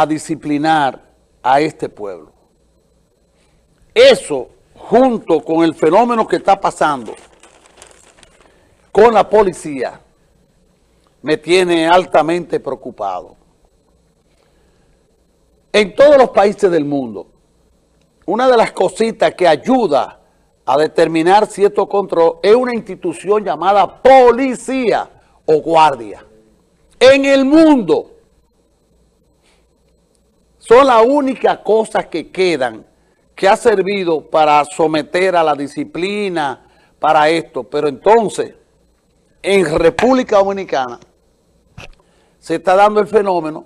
a disciplinar a este pueblo. Eso, junto con el fenómeno que está pasando con la policía, me tiene altamente preocupado. En todos los países del mundo, una de las cositas que ayuda a determinar cierto control es una institución llamada policía o guardia. En el mundo son las únicas cosas que quedan que ha servido para someter a la disciplina, para esto. Pero entonces, en República Dominicana, se está dando el fenómeno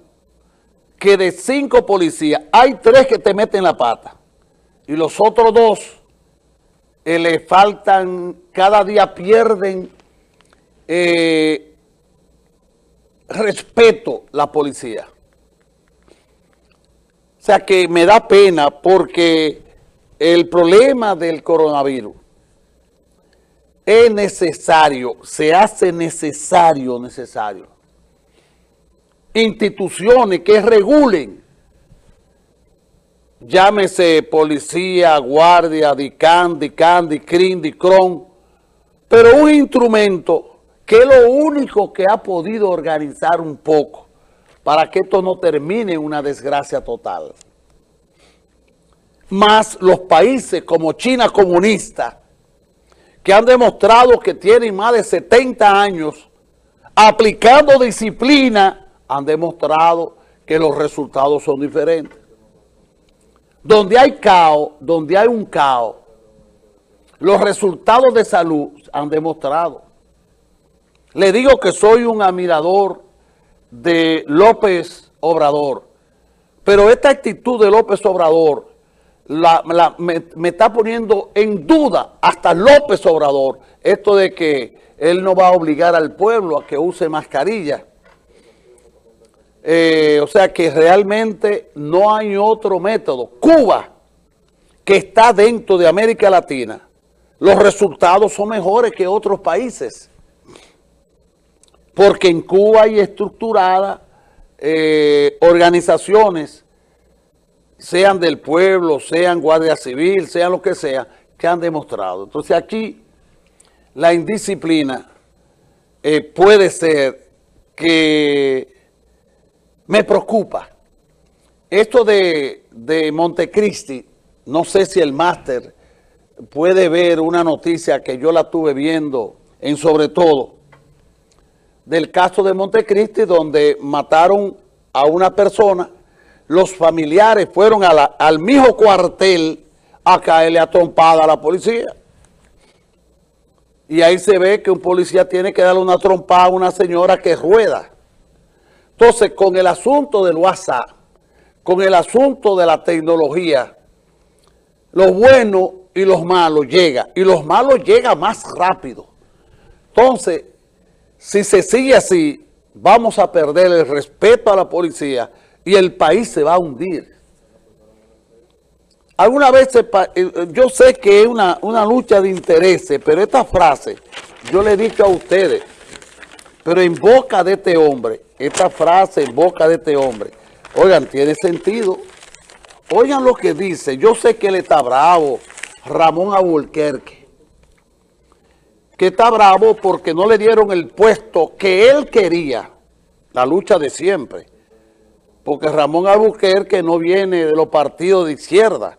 que de cinco policías, hay tres que te meten la pata y los otros dos eh, le faltan, cada día pierden eh, respeto la policía. O sea que me da pena porque el problema del coronavirus es necesario, se hace necesario, necesario. Instituciones que regulen, llámese policía, guardia, DICAN, DICAN, DICRIN, DICRON, pero un instrumento que es lo único que ha podido organizar un poco para que esto no termine en una desgracia total. Más los países como China comunista, que han demostrado que tienen más de 70 años aplicando disciplina, han demostrado que los resultados son diferentes. Donde hay caos, donde hay un caos, los resultados de salud han demostrado. Le digo que soy un admirador de López Obrador. Pero esta actitud de López Obrador me, está poniendo en duda hasta López Obrador esto de que él no va a obligar al pueblo a que use mascarilla. Eh, o sea que realmente no hay otro método. Cuba, que está dentro de América Latina, los resultados son mejores que otros países porque en Cuba hay estructuradas eh, organizaciones, sean del pueblo, sean Guardia Civil, sean lo que sea, que han demostrado. Entonces aquí la indisciplina eh, puede ser que me preocupa. Esto de, de Montecristi, no sé si el máster puede ver una noticia que yo la tuve viendo en sobre todo, del caso de Montecristi donde mataron a una persona, los familiares fueron al mismo cuartel a caerle a trompada a la policía. Y ahí se ve que un policía tiene que darle una trompada a una señora que rueda. Entonces, con el asunto del WhatsApp, con el asunto de la tecnología, los buenos y los malos llegan. Y los malos llegan más rápido. Entonces, si se sigue así, vamos a perder el respeto a la policía y el país se va a hundir. Alguna vez, eh, yo sé que es una, lucha de intereses, pero esta frase yo le he dicho a ustedes, pero en boca de este hombre, esta frase en boca de este hombre, oigan, tiene sentido. Oigan lo que dice, yo sé que él está bravo, Ramón Abulquerque que está bravo porque no le dieron el puesto que él quería, la lucha de siempre. Porque Ramón Albuquerque no viene de los partidos de izquierda,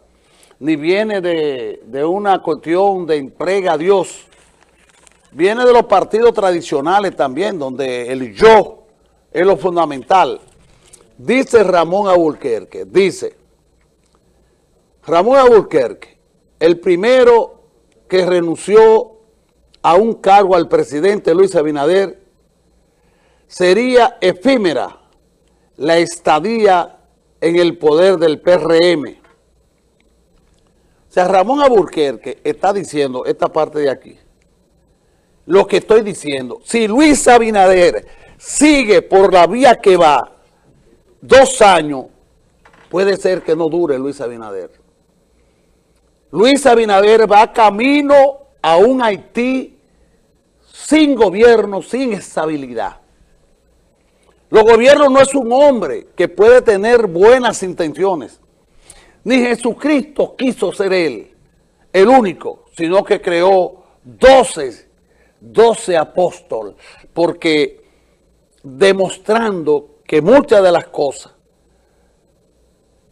ni viene de, una cuestión de entrega a Dios. Viene de los partidos tradicionales también, donde el yo es lo fundamental. Dice Ramón Albuquerque, dice, Ramón Albuquerque, el primero que renunció a un cargo al presidente Luis Abinader, sería efímera la estadía en el poder del PRM. O sea, Ramón Aburquerque está diciendo esta parte de aquí. Lo que estoy diciendo, si Luis Abinader sigue por la vía que va dos años, puede ser que no dure Luis Abinader. Luis Abinader va camino a un Haití sin gobierno, sin estabilidad. Los gobiernos no es un hombre que puede tener buenas intenciones. Ni Jesucristo quiso ser él, el único, sino que creó doce, doce apóstoles, porque demostrando que muchas de las cosas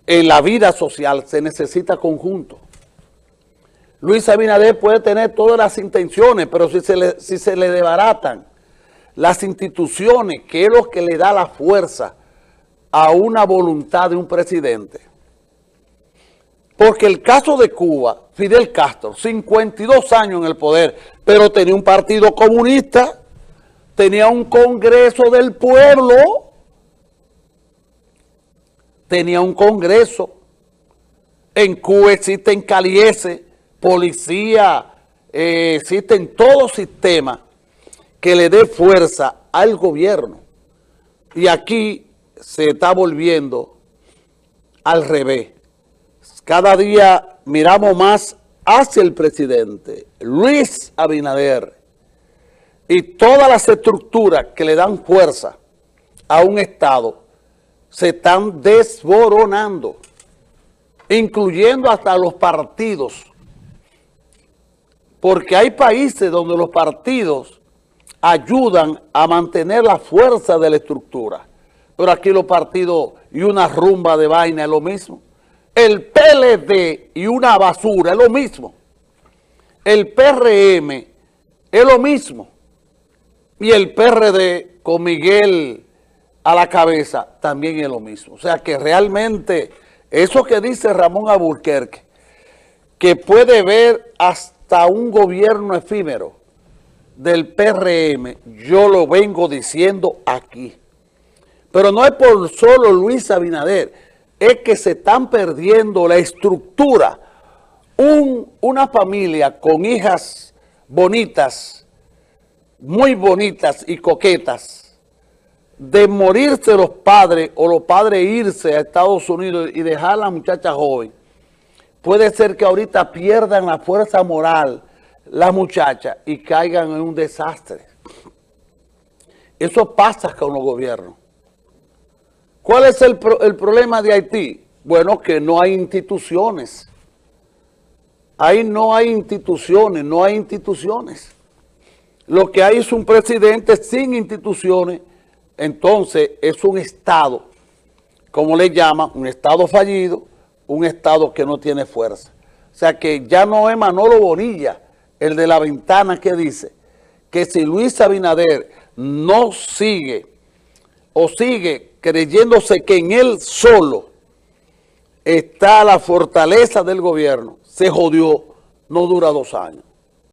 en la vida social se necesita conjunto. Luis Abinader puede tener todas las intenciones, pero si se le, si se le debaratan las instituciones, que es lo que le da la fuerza a una voluntad de un presidente. Porque el caso de Cuba, Fidel Castro, 52 años en el poder, pero tenía un partido comunista, tenía un congreso del pueblo, tenía un congreso. En Cuba existen calieses, policía, eh, existen todos sistemas que le dé fuerza al gobierno. Y aquí se está volviendo al revés. Cada día miramos más hacia el presidente, Luis Abinader, y todas las estructuras que le dan fuerza a un Estado se están desboronando, incluyendo hasta los partidos. Porque hay países donde los partidos ayudan a mantener la fuerza de la estructura. Pero aquí los partidos y una rumba de vaina es lo mismo. El PLD y una basura es lo mismo. El PRM es lo mismo. Y el PRD con Miguel a la cabeza también es lo mismo. O sea que realmente eso que dice Ramón Aburquerque, que puede ver hasta un gobierno efímero, del PRM, yo lo vengo diciendo aquí. Pero no es por solo Luis Abinader, es que se están perdiendo la estructura. una familia con hijas bonitas, muy bonitas y coquetas, de morirse los padres o los padres irse a Estados Unidos y dejar a la muchacha joven, puede ser que ahorita pierdan la fuerza moral las muchachas y caigan en un desastre. Eso pasa con los gobiernos. ¿Cuál es el, el problema de Haití? Bueno, que no hay instituciones. Ahí no hay instituciones, no hay instituciones. Lo que hay es un presidente sin instituciones, entonces es un Estado, como le llaman, un Estado fallido, un Estado que no tiene fuerza. O sea que ya no es Manolo Bonilla, el de la ventana que dice que si Luis Abinader no sigue o sigue creyéndose que en él solo está la fortaleza del gobierno, se jodió, no dura dos años.